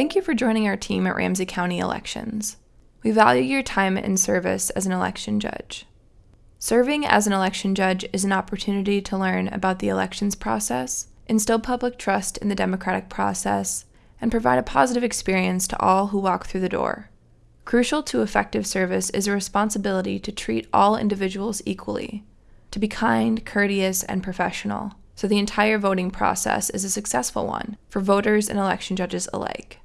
Thank you for joining our team at Ramsey County Elections. We value your time and service as an election judge. Serving as an election judge is an opportunity to learn about the elections process, instill public trust in the democratic process, and provide a positive experience to all who walk through the door. Crucial to effective service is a responsibility to treat all individuals equally, to be kind, courteous, and professional, so the entire voting process is a successful one for voters and election judges alike.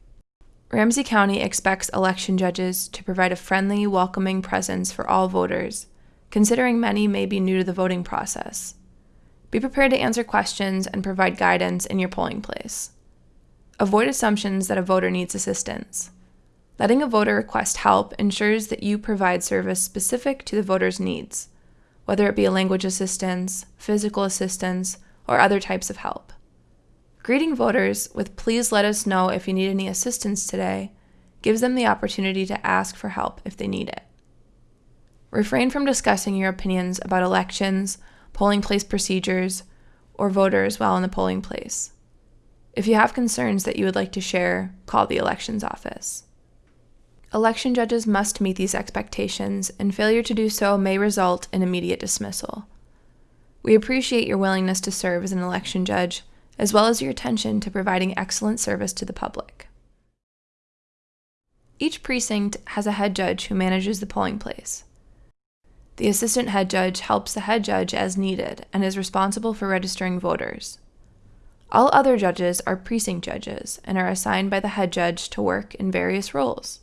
Ramsey County expects election judges to provide a friendly, welcoming presence for all voters, considering many may be new to the voting process. Be prepared to answer questions and provide guidance in your polling place. Avoid assumptions that a voter needs assistance. Letting a voter request help ensures that you provide service specific to the voter's needs, whether it be language assistance, physical assistance, or other types of help. Greeting voters with please let us know if you need any assistance today gives them the opportunity to ask for help if they need it. Refrain from discussing your opinions about elections, polling place procedures, or voters while in the polling place. If you have concerns that you would like to share, call the elections office. Election judges must meet these expectations, and failure to do so may result in immediate dismissal. We appreciate your willingness to serve as an election judge, as well as your attention to providing excellent service to the public. Each precinct has a head judge who manages the polling place. The assistant head judge helps the head judge as needed and is responsible for registering voters. All other judges are precinct judges and are assigned by the head judge to work in various roles.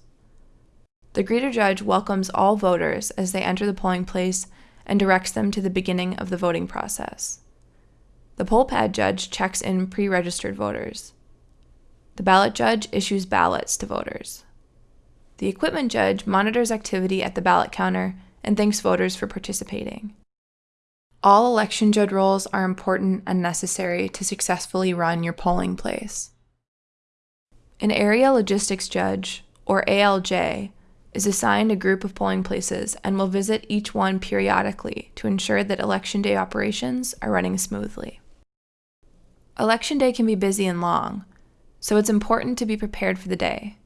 The greeter judge welcomes all voters as they enter the polling place and directs them to the beginning of the voting process. The poll pad judge checks in pre registered voters. The ballot judge issues ballots to voters. The equipment judge monitors activity at the ballot counter and thanks voters for participating. All election judge roles are important and necessary to successfully run your polling place. An area logistics judge, or ALJ, is assigned a group of polling places and will visit each one periodically to ensure that Election Day operations are running smoothly. Election Day can be busy and long, so it's important to be prepared for the day.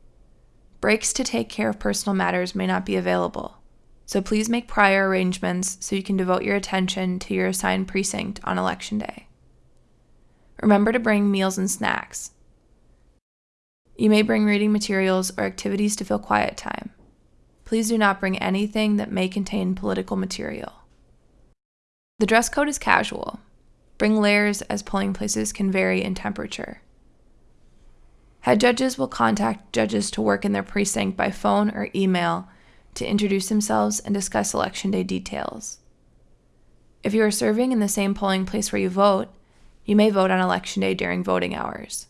Breaks to take care of personal matters may not be available, so please make prior arrangements so you can devote your attention to your assigned precinct on Election Day. Remember to bring meals and snacks. You may bring reading materials or activities to fill quiet time. Please do not bring anything that may contain political material. The dress code is casual. Bring layers as polling places can vary in temperature. Head judges will contact judges to work in their precinct by phone or email to introduce themselves and discuss election day details. If you are serving in the same polling place where you vote, you may vote on election day during voting hours.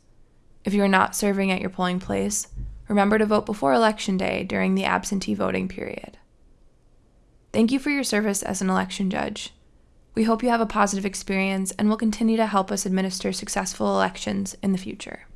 If you are not serving at your polling place, Remember to vote before Election Day during the absentee voting period. Thank you for your service as an election judge. We hope you have a positive experience and will continue to help us administer successful elections in the future.